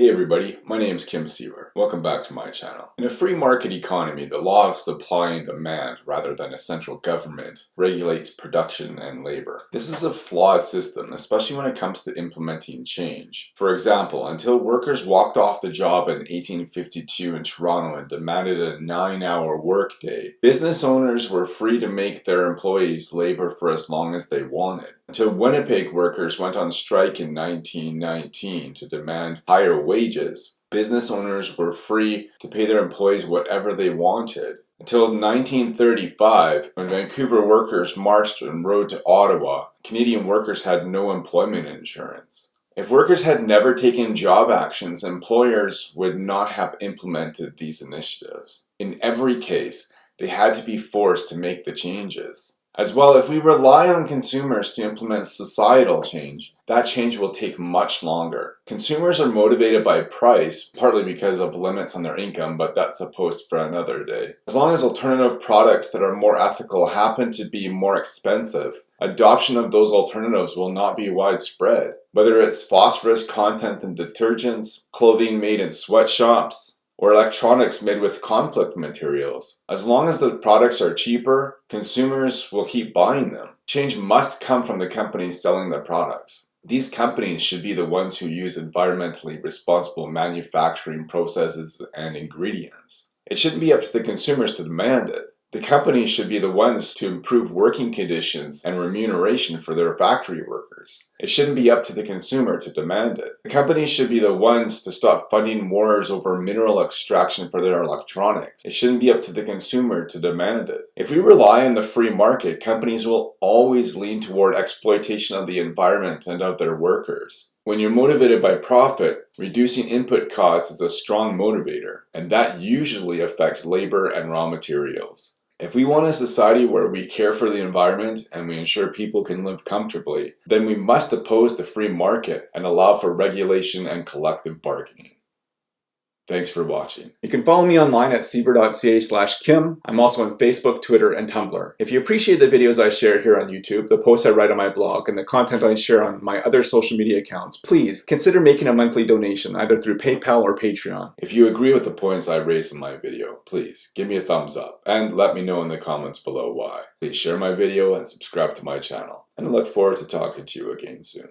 Hey everybody, my name is Kim Siever. Welcome back to my channel. In a free market economy, the law of supply and demand, rather than a central government, regulates production and labor. This is a flawed system, especially when it comes to implementing change. For example, until workers walked off the job in 1852 in Toronto and demanded a 9-hour workday, business owners were free to make their employees labor for as long as they wanted. Until Winnipeg workers went on strike in 1919 to demand higher wages, business owners were free to pay their employees whatever they wanted. Until 1935, when Vancouver workers marched and rode to Ottawa, Canadian workers had no employment insurance. If workers had never taken job actions, employers would not have implemented these initiatives. In every case, they had to be forced to make the changes. As well, if we rely on consumers to implement societal change, that change will take much longer. Consumers are motivated by price, partly because of limits on their income, but that's a post for another day. As long as alternative products that are more ethical happen to be more expensive, adoption of those alternatives will not be widespread. Whether it's phosphorus content in detergents, clothing made in sweatshops, or electronics made with conflict materials. As long as the products are cheaper, consumers will keep buying them. Change must come from the companies selling the products. These companies should be the ones who use environmentally responsible manufacturing processes and ingredients. It shouldn't be up to the consumers to demand it. The companies should be the ones to improve working conditions and remuneration for their factory workers. It shouldn't be up to the consumer to demand it. The companies should be the ones to stop funding wars over mineral extraction for their electronics. It shouldn't be up to the consumer to demand it. If we rely on the free market, companies will always lean toward exploitation of the environment and of their workers. When you're motivated by profit, reducing input costs is a strong motivator, and that usually affects labor and raw materials. If we want a society where we care for the environment and we ensure people can live comfortably, then we must oppose the free market and allow for regulation and collective bargaining. Thanks for watching. You can follow me online at siever.ca slash kim. I'm also on Facebook, Twitter, and Tumblr. If you appreciate the videos I share here on YouTube, the posts I write on my blog, and the content I share on my other social media accounts, please consider making a monthly donation either through PayPal or Patreon. If you agree with the points I raised in my video, please give me a thumbs up and let me know in the comments below why. Please share my video and subscribe to my channel. And I look forward to talking to you again soon.